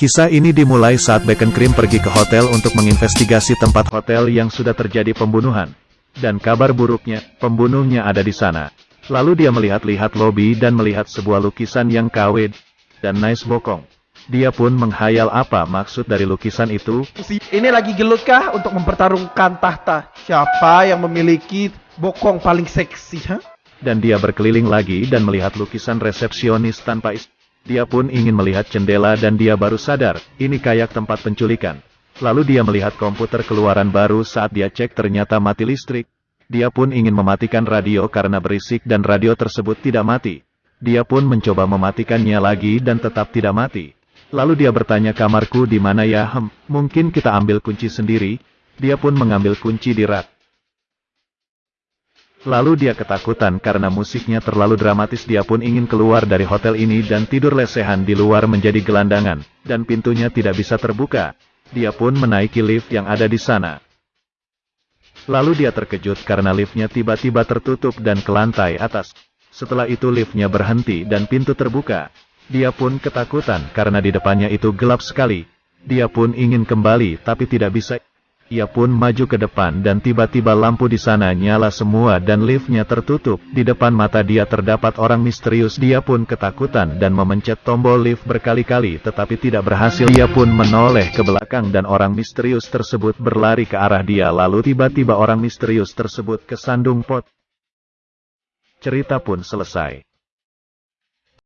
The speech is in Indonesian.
Kisah ini dimulai saat Bacon Cream pergi ke hotel untuk menginvestigasi tempat hotel yang sudah terjadi pembunuhan. Dan kabar buruknya, pembunuhnya ada di sana. Lalu dia melihat-lihat lobi dan melihat sebuah lukisan yang KW dan nice bokong. Dia pun menghayal apa maksud dari lukisan itu. Ini lagi gelut kah untuk mempertarungkan tahta? Siapa yang memiliki bokong paling seksi, ha? Dan dia berkeliling lagi dan melihat lukisan resepsionis tanpa istri. Dia pun ingin melihat jendela dan dia baru sadar, ini kayak tempat penculikan. Lalu dia melihat komputer keluaran baru saat dia cek ternyata mati listrik. Dia pun ingin mematikan radio karena berisik dan radio tersebut tidak mati. Dia pun mencoba mematikannya lagi dan tetap tidak mati. Lalu dia bertanya kamarku di mana ya hem, mungkin kita ambil kunci sendiri. Dia pun mengambil kunci di rak. Lalu dia ketakutan karena musiknya terlalu dramatis dia pun ingin keluar dari hotel ini dan tidur lesehan di luar menjadi gelandangan, dan pintunya tidak bisa terbuka. Dia pun menaiki lift yang ada di sana. Lalu dia terkejut karena liftnya tiba-tiba tertutup dan ke lantai atas. Setelah itu liftnya berhenti dan pintu terbuka. Dia pun ketakutan karena di depannya itu gelap sekali. Dia pun ingin kembali tapi tidak bisa. Ia pun maju ke depan dan tiba-tiba lampu di sana nyala semua dan liftnya tertutup. Di depan mata dia terdapat orang misterius. Dia pun ketakutan dan memencet tombol lift berkali-kali tetapi tidak berhasil. Dia pun menoleh ke belakang dan orang misterius tersebut berlari ke arah dia. Lalu tiba-tiba orang misterius tersebut kesandung pot. Cerita pun selesai.